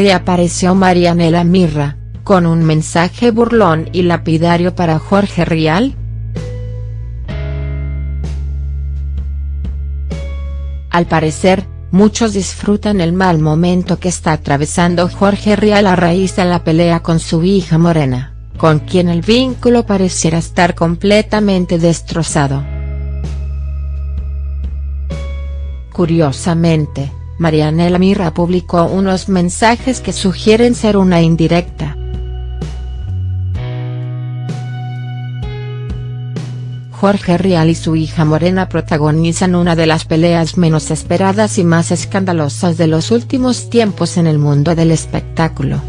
reapareció Marianela Mirra, con un mensaje burlón y lapidario para Jorge Rial. Al parecer, muchos disfrutan el mal momento que está atravesando Jorge Rial a raíz de la pelea con su hija Morena, con quien el vínculo pareciera estar completamente destrozado. Curiosamente, Marianela Mirra publicó unos mensajes que sugieren ser una indirecta. Jorge Rial y su hija Morena protagonizan una de las peleas menos esperadas y más escandalosas de los últimos tiempos en el mundo del espectáculo.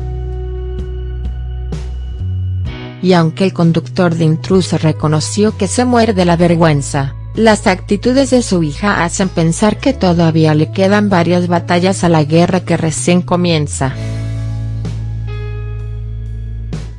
Y aunque el conductor de Intruso reconoció que se muere de la vergüenza, las actitudes de su hija hacen pensar que todavía le quedan varias batallas a la guerra que recién comienza.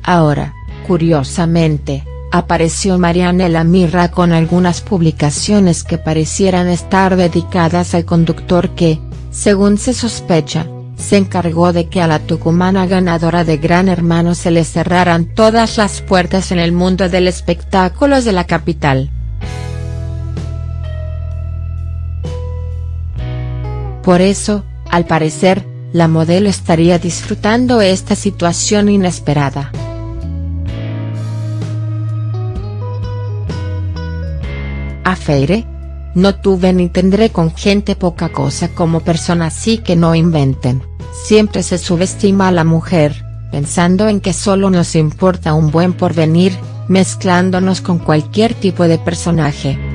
Ahora, curiosamente, apareció Marianela Mirra con algunas publicaciones que parecieran estar dedicadas al conductor que, según se sospecha, se encargó de que a la tucumana ganadora de Gran Hermano se le cerraran todas las puertas en el mundo del espectáculo de la capital. Por eso, al parecer, la modelo estaría disfrutando esta situación inesperada. A Feire. No tuve ni tendré con gente poca cosa como persona así que no inventen, siempre se subestima a la mujer, pensando en que solo nos importa un buen porvenir, mezclándonos con cualquier tipo de personaje.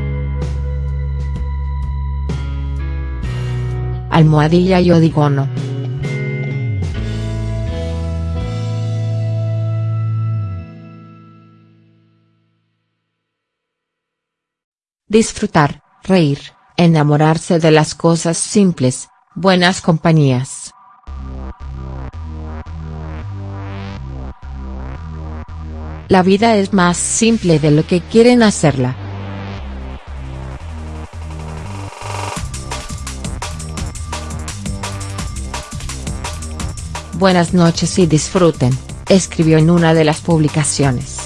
Almohadilla yo digo no. Disfrutar, reír, enamorarse de las cosas simples, buenas compañías. La vida es más simple de lo que quieren hacerla. Buenas noches y disfruten, escribió en una de las publicaciones.